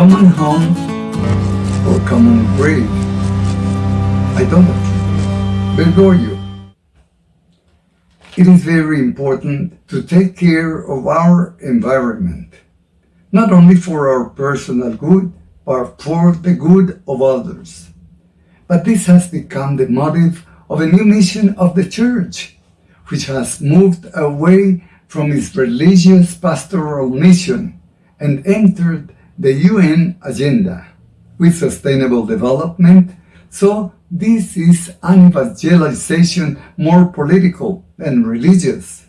common home oh, or common grave. Idolatry. Bergoglio. It is very important to take care of our environment, not only for our personal good, but for the good of others. But this has become the motive of a new mission of the Church, which has moved away from its religious pastoral mission and entered the UN agenda with sustainable development. So this is an evangelization more political than religious.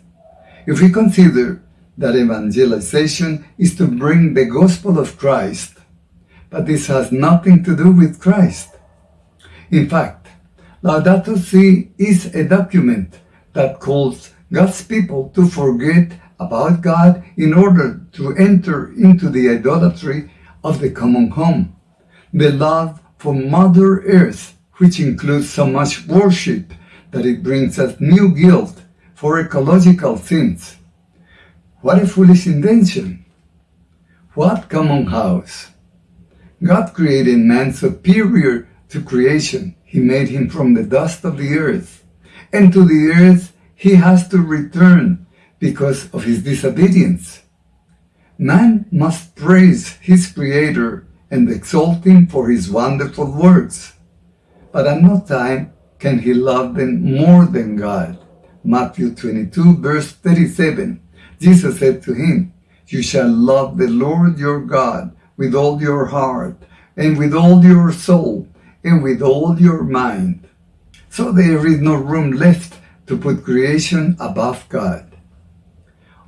If we consider that evangelization is to bring the gospel of Christ, but this has nothing to do with Christ. In fact, Laudato Si is a document that calls God's people to forget about God in order to enter into the idolatry of the common home, the love for Mother Earth, which includes so much worship that it brings us new guilt for ecological sins. What a foolish invention! What common house! God created man superior to creation. He made him from the dust of the earth. And to the earth he has to return because of his disobedience. Man must praise his Creator and exalt him for his wonderful works. But at no time can he love them more than God. Matthew 22 verse 37. Jesus said to him, You shall love the Lord your God with all your heart and with all your soul and with all your mind. So there is no room left to put creation above God.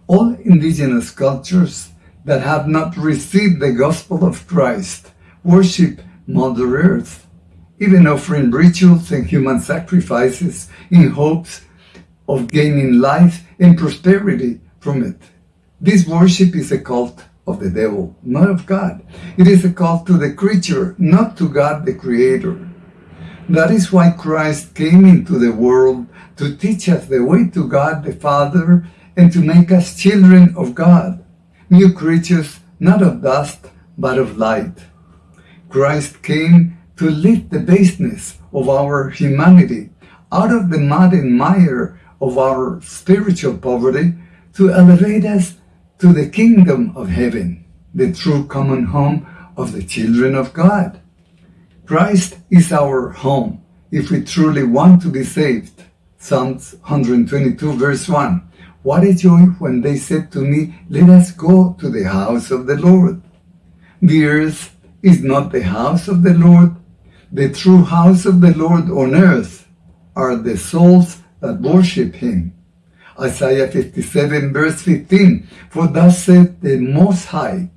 All indigenous cultures that have not received the gospel of Christ worship Mother Earth, even offering rituals and human sacrifices in hopes of gaining life and prosperity from it. This worship is a cult of the devil, not of God. It is a cult to the creature, not to God the Creator. That is why Christ came into the world to teach us the way to God the Father and to make us children of God, new creatures not of dust but of light. Christ came to lift the baseness of our humanity out of the mud and mire of our spiritual poverty to elevate us to the kingdom of heaven, the true common home of the children of God. Christ is our home if we truly want to be saved. Psalms 122 verse 1. What a joy when they said to me, let us go to the house of the Lord. The earth is not the house of the Lord. The true house of the Lord on earth are the souls that worship him. Isaiah 57 verse 15, For thus saith the Most High,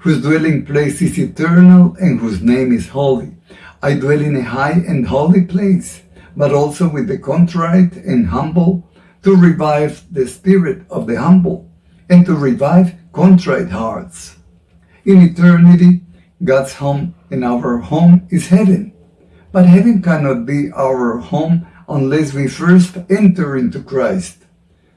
whose dwelling place is eternal and whose name is holy. I dwell in a high and holy place, but also with the contrite and humble, to revive the spirit of the humble, and to revive contrite hearts. In eternity, God's home and our home is heaven. But heaven cannot be our home unless we first enter into Christ.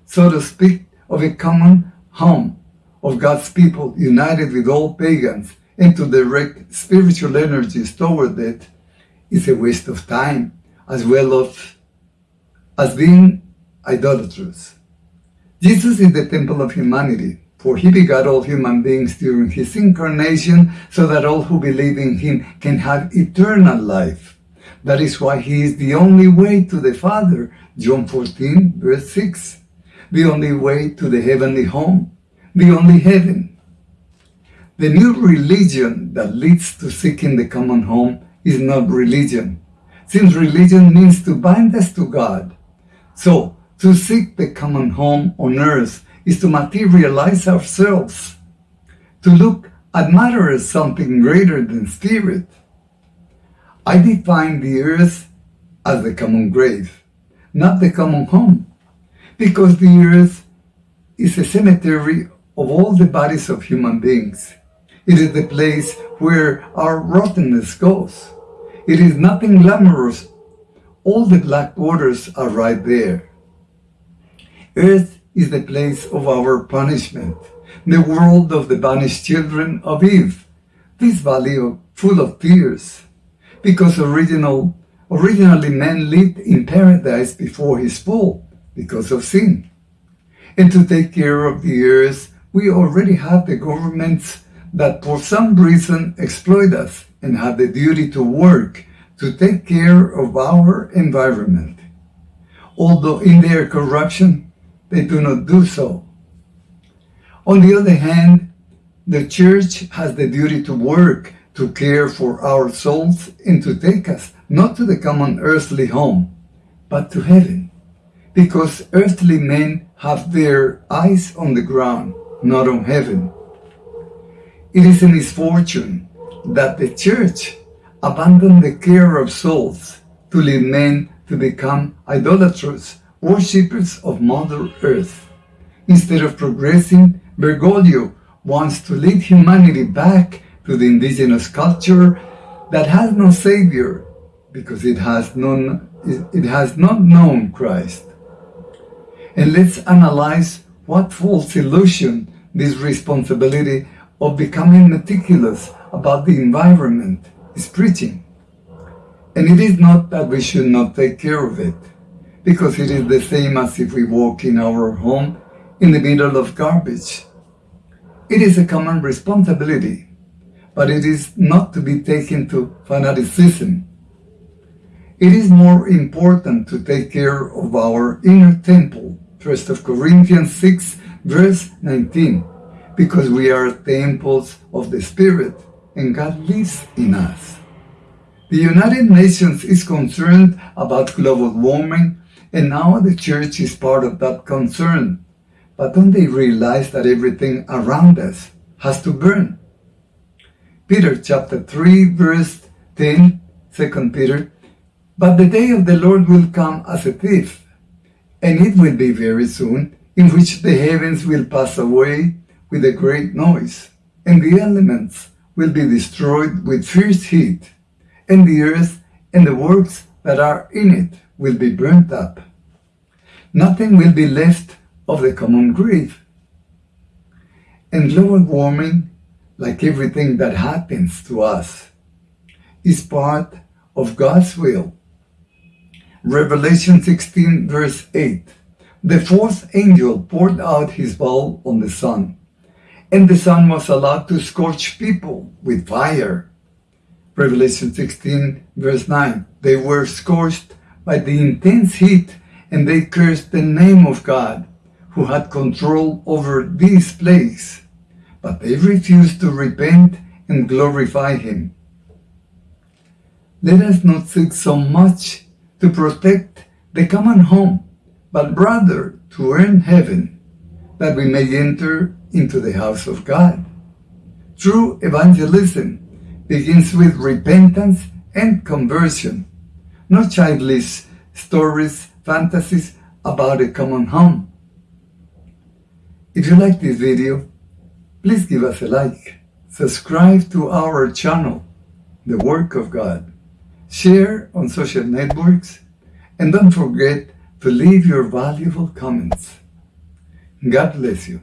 So to speak of a common home of God's people united with all pagans and to direct spiritual energies toward it is a waste of time as well as being idolatrous. Jesus is the temple of humanity for he begot all human beings during his incarnation so that all who believe in him can have eternal life. That is why he is the only way to the Father, John 14, verse 6. The only way to the heavenly home, the only heaven. The new religion that leads to seeking the common home is not religion, since religion means to bind us to God. So, to seek the common home on earth is to materialize ourselves, to look at matter as something greater than spirit. I define the earth as the common grave, not the common home, because the earth is a cemetery of all the bodies of human beings. It is the place where our rottenness goes. It is nothing glamorous. All the black waters are right there. Earth is the place of our punishment, the world of the banished children of Eve, this valley full of tears, because original, originally man lived in paradise before his fall, because of sin. And to take care of the earth, we already have the governments that for some reason exploit us and have the duty to work to take care of our environment. Although in their corruption, they do not do so. On the other hand, the church has the duty to work to care for our souls and to take us not to the common earthly home, but to heaven. Because earthly men have their eyes on the ground, not on heaven. It is a misfortune that the church abandoned the care of souls to lead men to become idolatrous worshippers of Mother Earth. Instead of progressing, Bergoglio wants to lead humanity back to the indigenous culture that has no savior because it has, known, it has not known Christ. And let's analyze what false illusion this responsibility of becoming meticulous about the environment is preaching. And it is not that we should not take care of it, because it is the same as if we walk in our home in the middle of garbage. It is a common responsibility, but it is not to be taken to fanaticism. It is more important to take care of our inner temple, 1 Corinthians 6, verse 19 because we are temples of the Spirit and God lives in us. The United Nations is concerned about global warming and now the church is part of that concern. But don't they realize that everything around us has to burn? Peter chapter 3 verse 10, 2 Peter, But the day of the Lord will come as a thief, and it will be very soon, in which the heavens will pass away with a great noise, and the elements will be destroyed with fierce heat, and the earth and the works that are in it will be burnt up. Nothing will be left of the common grave. And global warming, like everything that happens to us, is part of God's will. Revelation 16 verse 8 The fourth angel poured out his bowl on the sun, and the sun was allowed to scorch people with fire. Revelation 16 verse 9, they were scorched by the intense heat and they cursed the name of God who had control over this place, but they refused to repent and glorify him. Let us not seek so much to protect the common home, but rather to earn heaven, that we may enter into the house of God. True evangelism begins with repentance and conversion, not childish stories, fantasies about a common home. If you like this video, please give us a like, subscribe to our channel, The Work of God, share on social networks, and don't forget to leave your valuable comments. God bless you.